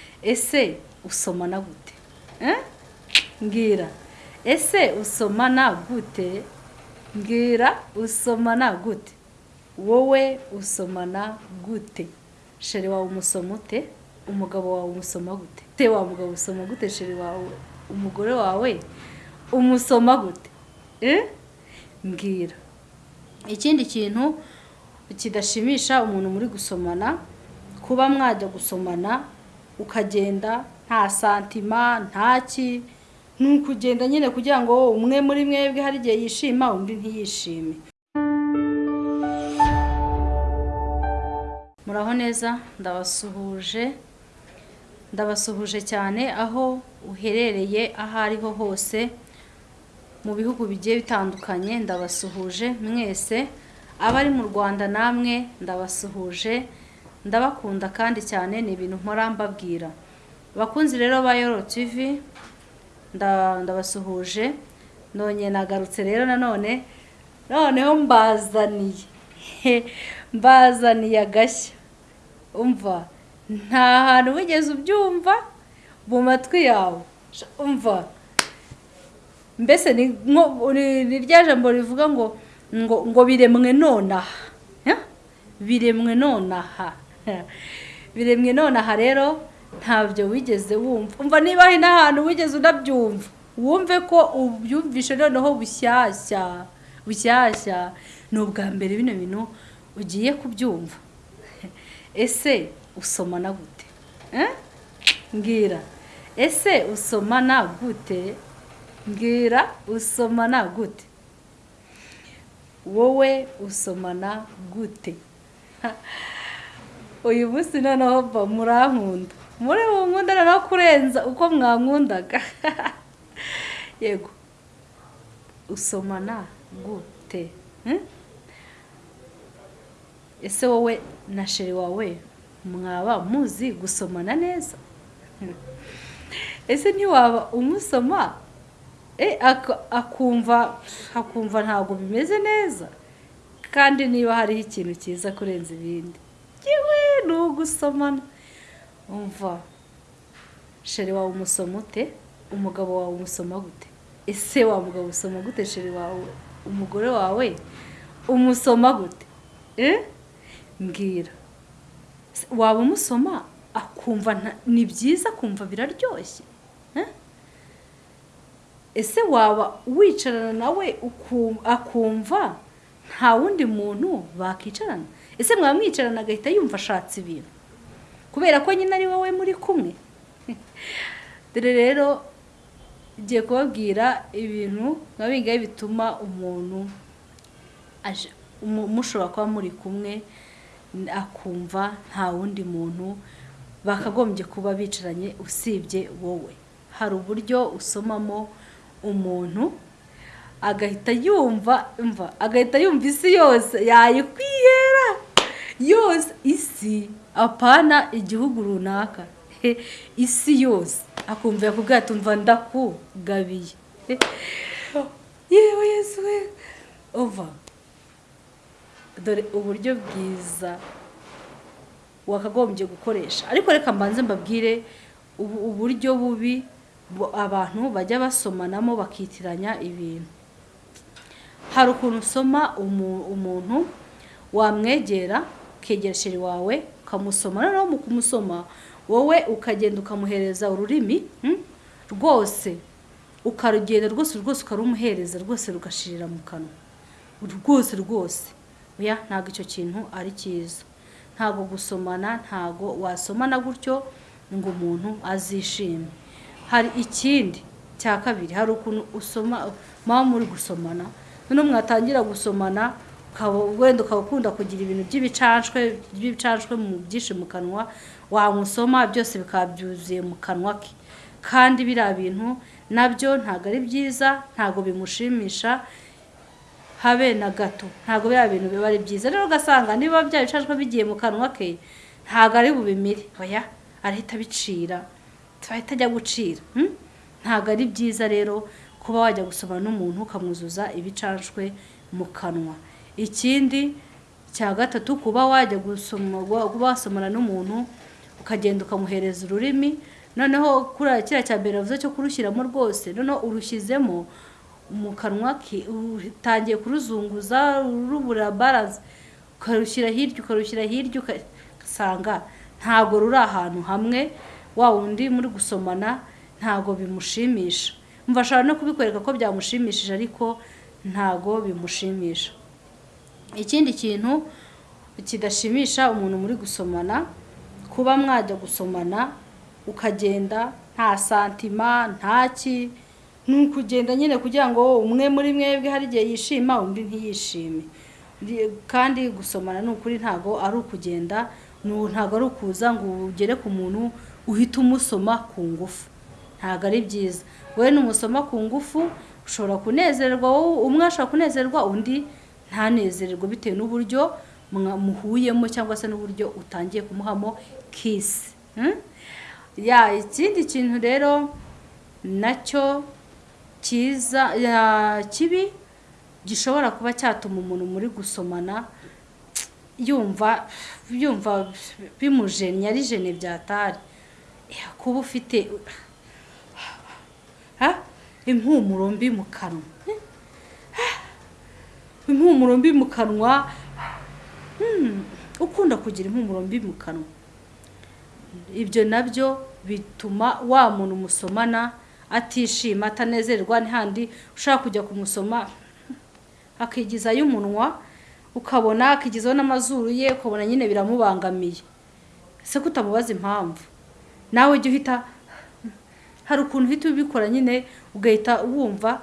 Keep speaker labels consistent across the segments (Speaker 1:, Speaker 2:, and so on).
Speaker 1: ese usomana gute? Eh? mbwira ese usomana gute? Mbwira usomana gute. Wowe usomana gute. Sheri wawe umusoma ute? Umugabo wawe umusoma gute? Te wa mugabo usoma gute? Sheri wawe. Umugore wawe umusoma gute? Eh? mbwira ikindi kintu kidashimisha umuntu muri gusomana kuba mwajya gusomana ukagenda nta santima nta ki? Ni ukugenda nyine kugira ngo umwe muri mwebwe hari igihe yishima undi ntiyishime. Muraho neza ndabasuhuje. Ndabasuhuje cyane aho uherereye aho ariho hose mu bihugu bigiye bitandukanye. Ndabasuhuje mwese. Abari mu rwanda namwe ndabasuhuje. Ndabakunda kandi cyane ni ibintu mpora mbabwira. Abakunzi rero ba yoro nda- ndabasuhuje nonye nagarutse rero nanone noneho mbazaniye. Mbazaniye agashya. Umva nta hantu wigeze ubyumva mu matwi yawe. Umva. Mbese ni rya jambo rivuga ngo ngo biremwe nonaha. Biremwe nonaha. biremwe nonaha rero ntabyo wigeze wumva. Umva niba hari n'ahantu wigeze unabyumva. Wumve ko ubyumvishe noneho bushyashya bushyashya. Ni ubwa mbere bino bintu ugiye kubyumva. Ese usomana gute? Eh? mbwira. Ese usomana gute? Mbwira usomana gute? Wowe usomana gute? uyu munsi noneho murankunda. Muri ubu nkunda noneho kurenza uko mwankundaga. Yego. Usomana gute? Hmm? ese wowe na sheri wawe mwaba muzi gusomana neza? Ese ntiwaba umusoma? Ak- akumva akumva ntabwo bimeze neza. Kandi niba hariho ikintu cyiza kurenza ibindi. Yewe ni ugusomana umva. Sheri wawe umusoma ute? Umugabo wawe umusoma gute? Ese wa mugabo usoma gute sheri wawe umugore wawe? Umusoma gute? Eh? mbwira. Waba umusoma? Akumva nta- ni byiza akumva biraryoshye. Eh? ese waba wicarana nawe akumva? Nta wundi muntu bakicarana. Ese mwaba mwicarana agahita yumva ashatse ibintu? Kubera ko nyine ari wowe muri kumwe. Dore rero ngiye kubabwira ibintu nka bingahe bituma umuntu mushobora kuba muri kumwe akumva nta wundi muntu bakagombye kuba bicaranye usibye wowe. Hari uburyo usomamo umuntu agahita yumva mva agahita yumva isi yose yayikwihera. Yose isi apana igihugu runaka. Isi yose. Akumva yakubwira ati umva ndakugabiye yewe yesu we ova dore uburyo bwiza wakagombye gukoresha. Ariko reka mbanze mbabwire ubu- uburyo bubi bu- abantu bajya basomanamo bakitiranya ibintu. Hari ukuntu usoma umu- umuntu wamwegera ukegera sheri wawe ukamusoma. Noneho mu kumusoma wowe ukagenda ukamuhereza ururimi hmm? rwose ukarugenda rwose rwose ukarumuhereza rwose rugashirira mu kanwa. Rwose rwose. Oya ntabwo icyo kintu ari cyiza. Ntabwo gusomana ntabwo wasomana gutyo ngo umuntu azishime. Hari ikindi cya kabiri hari ukuntu usoma muba muri gusomana noneho mwatangira gusomana wenda ukaba ukunda kugira ibintu by'ibicanshwe by'ibicanshwe byinshi mu kanwa wamusoma byose bikaba byuzuye mu kanwa ke. Kandi biriya bintu na byo ntabwo ari byiza ntabwo bimushimisha habe na gato. Ntabwo biriya bintu biba ari byiza. Rero ugasanga niba bya bicajwe bigiye mu kanwa ke ntabwo ari bubimire. Oya arahita abicira. Ahita ajya gucira. Hmm? ntabwo ari byiza rero kuba wajya gusoma n'umuntu ukamwuzuza ibicanshwe mu kanwa. Ikindi cya gatatu kuba wajya gusoma wasomana n'umuntu ukagenda ukamuhereza ururimi noneho kuri kiriya cya mbere navuze cyo kurushyiramo rwose noneho urushyizemo mu kanwa ke utangiye kuruzunguza rubura baranse ukarushyira hirya ukarushyira hirya ugasanga ntabwo ruri ahantu hamwe wa wundi muri gusomana ntabwo bimushimisha. Mva ashobora no kubikwereka ko byamushimishije ariko ntabwo bimushimisha. Ikindi kintu kidashimisha umuntu muri gusomana kuba mwajya gusomana ukagenda nta santima ntaki ni ukugenda nyine kugira ngo umwe muri mwebwe hari igihe yishima undi ntiyishime kandi gusomana ni ukuri ntabwo ari ukugenda ntabwo ari ukuza ngo ugere ku muntu uhita umusoma ku ngufu. Ntabwo ari byiza. Wowe numusoma ku ngufu ushobora kunezerwa umwe ashobora kunezerwa undi ntanezererwe bitewe n'uburyo muhuyemo cyangwa se n'uburyo utangiye kumuhamo kisi ya ikindi kintu rero na cyo cyiza kibi gishobora kuba cyatuma umuntu muri gusomana yumva yumva bimujennye ari jene byatari kuba ufite impumuro mbi mu kanwa. Impumuro mbi mu kanwa? Ukunda kugira impumuro mbi mu kanwa. Ibyo na byo bituma wa muntu musomana atishima atanezerwa n'ahandi ushaka kujya kumusoma akigizayo umunwa ukabona akigizaho n'amazuru ye ukabona nyine biramubangamiye. Ese ko utamubaza impamvu. Nawe ujya uhita hari ukuntu uhita ubikora nyine ugahita wumva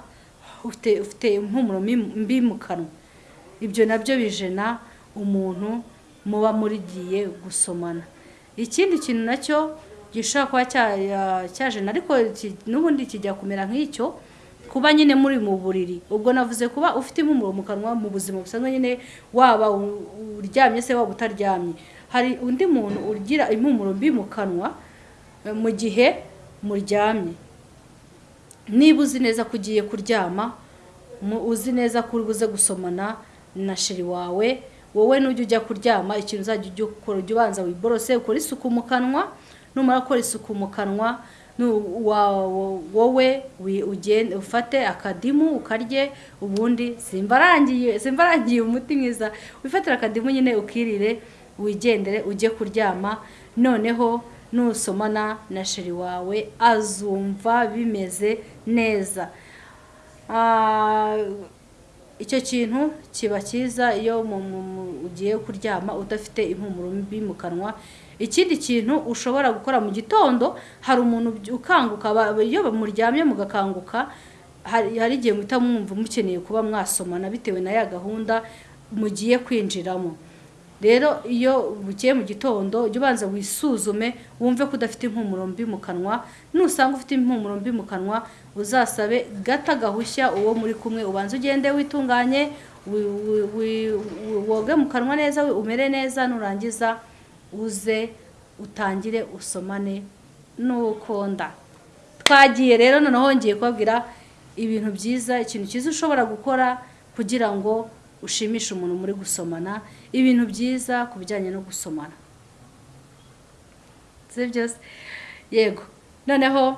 Speaker 1: ufite impumuro mbi mu kanwa. Ibyo na byo bijena umuntu muba murigiye gusomana. Ikindi kintu na cyo gishobora kuba cyajena ariko n'ubundi kijya kumera nk'icyo kuba nyine muri mu buriri. Ubwo navuze kuba ufite impumuro mu kanwa mu buzima busanzwe nyine waba uryamye se waba utaryamye hari undi muntu ugira impumuro mbi mu kanwa mu gihe muryamye. Niba uzi neza ko ugiye kuryama uzi neza ko buze gusomana na sheri wawe wowe nujya ujya kuryama ikintu uzajya ujya ukora ujya ubanza wiborose ukora isuku mu kanwa numara gukora isuku mu kanwa wowe ufate akadimu ukarye ubundi simbarangiye simbarangiye umuti mwiza. Wifatira akadimu nyine ukirire wigendere ujye kuryama. Noneho nusomana na sheri wawe azumva bimeze neza. Icyo kintu kiba cyiza iyo ugiye kuryama udafite impumuro mbi mu kanwa. Ikindi kintu ushobora gukora mu gitondo hari umuntu ukanguka iyo muryamye mugakanguka hari igihe muhita mwumva mukeneye kuba mwasomana bitewe na ya gahunda mugiye kwinjiramo. Rero iyo bugiye mu gitondo jya ubanza wisuzume wumve ko udafite impumuro mbi mu kanwa nusanga ufite impumuro mbi mu kanwa uzasabe gata gahushya uwo muri kumwe ubanza ugende witunganye woge mu kanwa neza umere neza nurangiza uze utangire usomane n'ukonda. Twagiye rero noneho ngiye kubabwira ibintu byiza ikintu cyiza ushobora gukora kugira ngo ushimishe umuntu muri gusomana ibintu byiza ku bijyanye no gusomana. Si byose yego. Noneho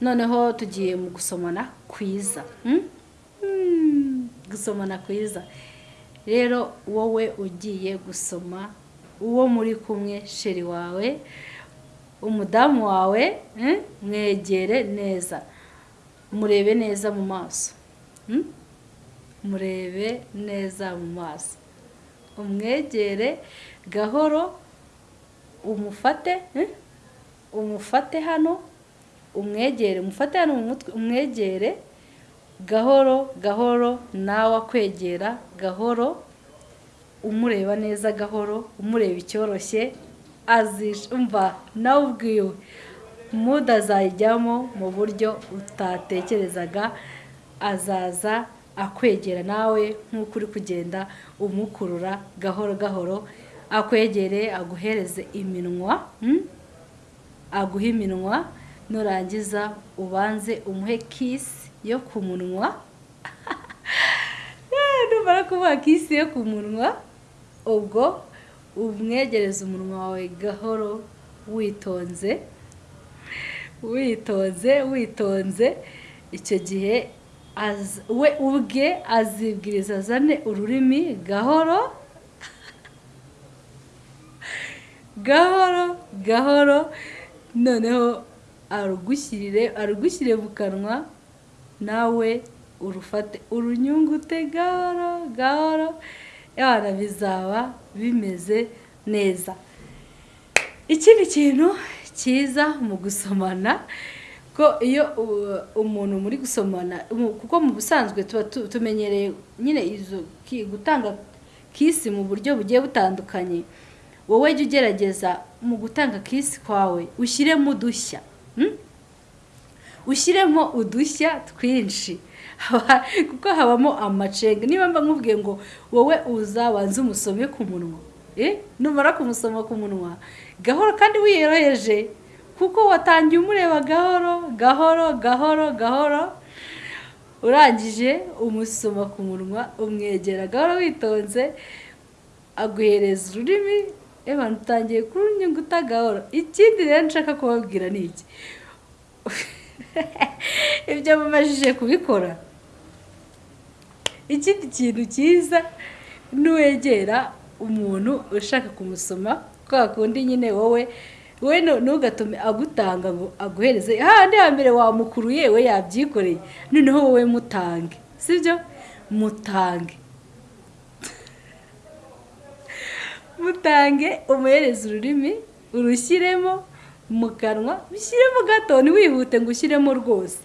Speaker 1: noneho tugiye mu gusomana kwiza. Gusomana kwiza. Rero wowe ugiye gusoma uwo muri kumwe sheri wawe umudamu wawe mwegere neza. Murebe neza mu maso. Murebe neza mu maso. Umwegere gahoro umufate umufate hano umwegere umufate hano mu mutwe umwegere gahoro gahoro nawe akwegera gahoro umureba neza gahoro umureba icyoroshye azishumva nawe ubwiwe. Muda azayijyamo mu buryo utatekerezaga azaza akwegera nawe nk'uko uri kugenda umukurura gahoro gahoro akwegere aguhereze iminwa aguha iminwa nurangiza ubanze umuhe kisi yo ku munwa. Numara kumuha kisi yo ku munwa ubwo umwegereza umunwa wawe gahoro witonze witonze witonze. Icyo gihe we ubwe azibwiriza azane ururimi gahoro gahoro gahoro noneho arugushyirire arugushyire mu kanwa nawe urufate urunyungute gahoro gahoro abana bizaba bimeze neza. Ikindi kintu cyiza mu gusomana. Ko iyo umuntu muri gusomana kuko mu busanzwe tuba tu- tumenyereye nyine izo gutanga kisi mu buryo bugiye butandukanye. Wowe jya ugerageza mu gutanga kisi kwawe ushyiremo udushya hmm? ushyiremo udushya twinshi. Kuko habamo amacenga. Niba mba nkubwiye ngo wowe uzabanze umusome ku munwa Eh, numara kumusoma ku munwa gahoro kandi wiyoroheje kuko watangiye umureba gahoro gahoro gahoro gahoro urangije umusoma ku munwa umwegera gahoro witonze aguhereza ururimi eba utangiye kurunyunguta gahoro. Ikindi rero nshaka kubabwira ni iki? Ibyo mumajije kubikora. Ikindi kintu cyiza nuwegera umuntu ushaka kumusoma kwa kundi nyine wowe wowe ntugatume agutanga ngo aguhereze. Hahandi hambere wamukuruye we yabyikoreye. Noneho wowe mutange. Sibyo? Mutange. Mutange umuhereze ururimi urushyiremo mu kanwa ushyiremo gato. Ntiwihute ngo ushyiremo rwose.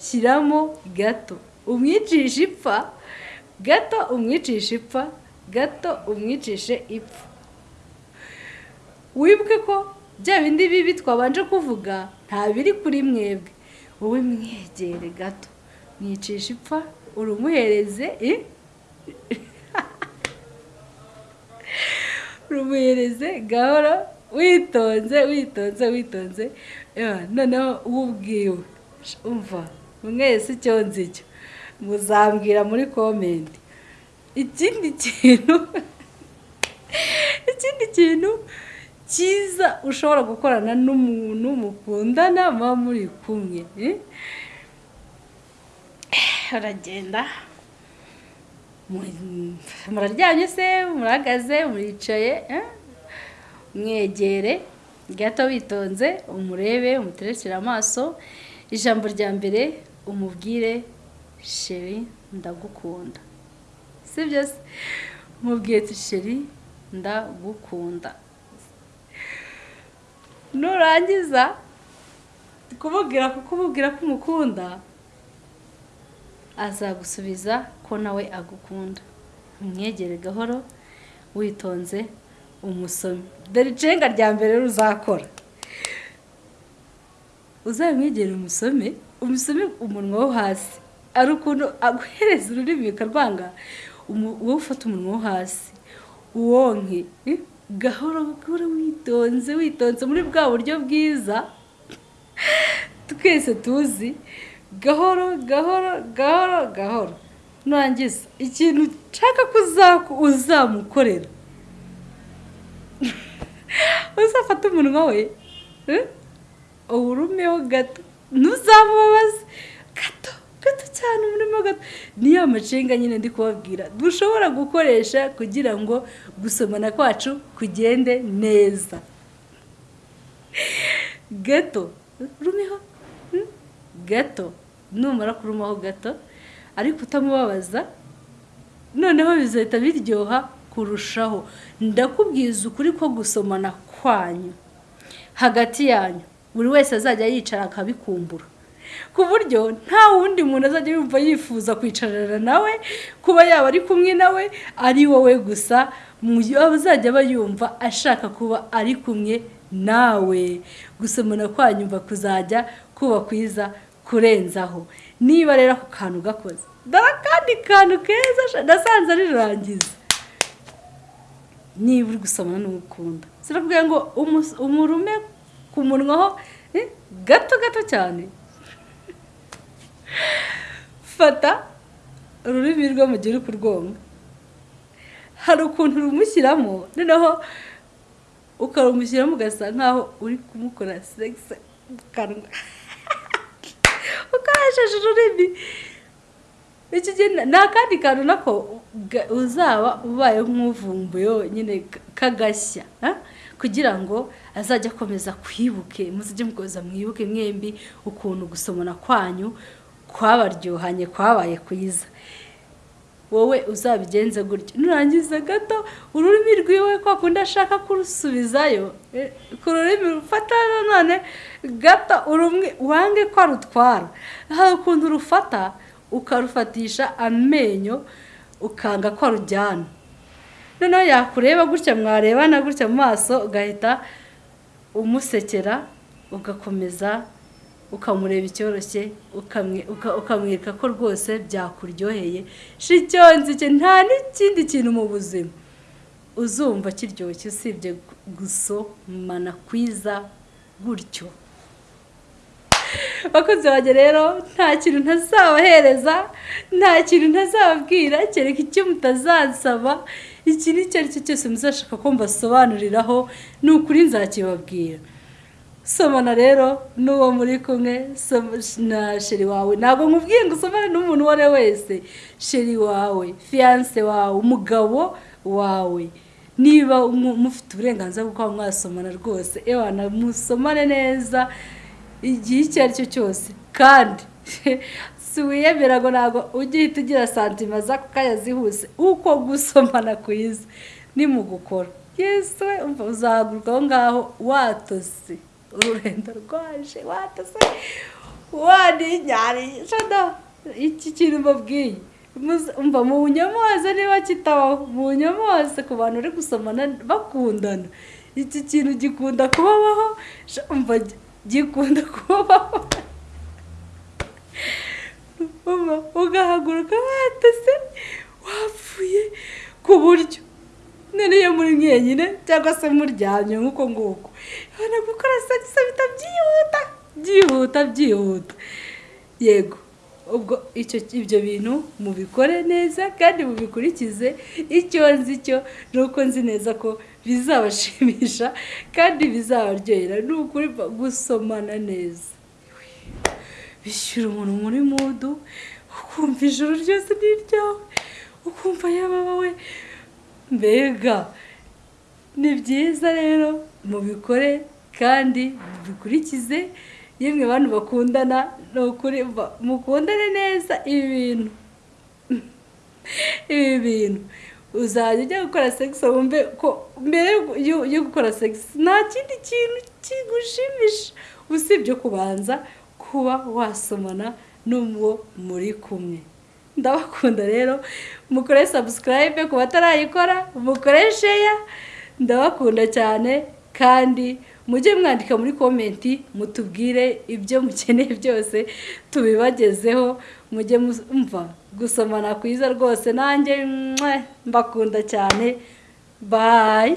Speaker 1: Shyiramo gato. Umwicishe ipfa gato umwicishe ipfa gato umwicishe ipfa. Wibuke ko bya bindi bibi twabanje kuvuga nta biri kuri mwebwe. Wowe mwegere gato mwicisha ipfa urumuhereze eh? rumuhereze gahoro witonze witonze witonze. Noneho wubwiwe umva mwese icyo nzi cyo. Muzambwira muri komenti ikindi kintu ikindi kintu cyiza ushobora gukorana n'umuntu mukundana muba muri kumwe eh? uragenda mu- muraryamye se murahagaze muricaye eh? mwegere gato witonze umurebe umuterekere amaso ijambo rya mbere umubwire sheri ndagukunda si byo se umubwire sheri ndagukunda nurangiza. Kumubwira kumubwira ko umukunda azagusubiza ko nawe agukunda. Umwegere gahoro witonze umusome. Dore icenga rya mbere ruzakora. Uzamwegere umusome umusome umunwa wo hasi. Ari ukuntu aguhereza ururimi ukarwanga umu- wowe ufata umunwa wo hasi. Uwonke eh, gahoro gahoro witonze witonze muri bwa buryo bwiza. Twese tuzi. Gahoro gahoro gahoro gahoro. Nurangiza ikintu nshaka ko uzamukorera. Uzafata umunwa we eh, uwurumeho gato. Ntuzamubabaze. Gato cyane umurimo gato niyo amacenga nyine ndi kubabwira. Dushobora gukoresha kugira ngo gusomana kwacu kugende neza. Gato rumeho hmm? gato numara kurumaho gato ariko utamubabaza noneho bizahita biryoha kurushaho. Ndakubwiza ukuri ko gusomana kwanyu hagati yanyu. Buri wese azajya yicara akabikumbura ku buryo nta wundi muntu azajya yumva yifuza kwicarana nawe kuba yaba ari kumwe nawe ari wowe gusa mu azajya aba yumva ashaka kuba ari kumwe nawe. Gusomana kwanyumva kuzajya kuba kwiza kurenzaho. Niba rero ako kantu gakoze dore akandi kantu keza nasanze rirangiza niba uri gusomana n'ugukunda sirakubwira ngo umurume ku munwa ho eh, gato gato cyane. Fata ururimi rwo mu gihe uri kurwonga hari ukuntu rumushyiramo noneho ukarumushyiramo ugasa nkaho uri kumukora segisi mu kanwa. Ukoresheje ururimi. Ni akandi kantu nako uzaba ubaye nk'uvumbuye nyine kagashya kugira ngo azajye akomeza kwibuke muzajye mukomeza mwibuke mwembi ukuntu gusomana kwanyu kwabaryohanye kwabaye kwiza. Wowe uzabigenze gutya. Nurangiza gato ururimi rwiwe kwa kundi ashaka kurusubizayo. Eh, ku rurimi rufata nanone gato wange ko arutwara hari ukuntu rufata ukarufatisha amenyo ukanga ko arujyana noneho yakureba gutya mwarebana gutya mu maso ugahita umusekera ugakomeza ukamureba icyoroshye ukamwe- uka- ukamwereka ko rwose byakuryoheye. Shicyonzi cye nta n'ikindi kintu mu buzima. Uzumva kiryoshye usibye gu- gusomana kwiza gutyo. Bakozi banjye rero nta kintu ntazabahereza nta kintu ntazababwira kereka icyo mutazansaba. Iki icyo ari cyo cyose muzashaka ko mbasobanuriraho ni ukuri nzakibabwira. Somana rero n'uwo muri kumwe na sheri wawe. Ntabwo nkubwiye ngo usomane n'umuntu uwo ari we wese. Sheri wawe fiyanse wawe umugabo wawe. Niba mu- mufite uburenganzira bwo kuba mwasomana rwose ewana musomane neza igihe icyo ari cyo cyose. Kandi si wiyemera ngo ntabwo ujye uhita ugira santima z'ako zihuse. Uko gusomana kwiza ni mu gukora yesu we umva uzahaguruka aho ngaho watose. Ururenda rwaje watose waninyarije da iki kintu mbabwiye umva mu nyamuhaze niba kitabaho mu nyamuhaze ku bantu uri gusomana bakundana iki kintu gikunda kubabaho gi- gikunda kubabaho ugahaguruka watose wapfuye ku buryo none iyo muri mwenyine cyangwa se muryamye nk'uko nguko ubona gukora segisi bita byihuta byihuta byihuta yego. Ubwo icyo ibyo bintu mubikore neza kandi mubikurikize. Icyo nzi cyo ni uko nzi neza ko bizabashimisha kandi bizabaryohera ni ukuri gusomana neza. Bishyura umuntu muri mudu ukumva ijoro ryose ni ukumva yaba we mbega! Ni byiza rero mubikore kandi mubikurikize. Yemwe bantu bakundana ni ukuri mukundane neza ibi bintu. Ibi bintu. Uzajya ujya gukora segisi wumve ko mbere yo gukora segisi nta kindi kintu kigushimisha. Usibye kubanza kuba wasomana n'uwo muri kumwe. Ndabakunda rero. Mukore sabusikarayibe ku batarayikora mukore sheya ndabakunda cyane. Kandi mujye mwandika muri komenti mutubwire ibyo mukeneye byose tubibagezeho mujye mumva gusomana kwiza rwose. Nanjye mbakunda cyane. Bayi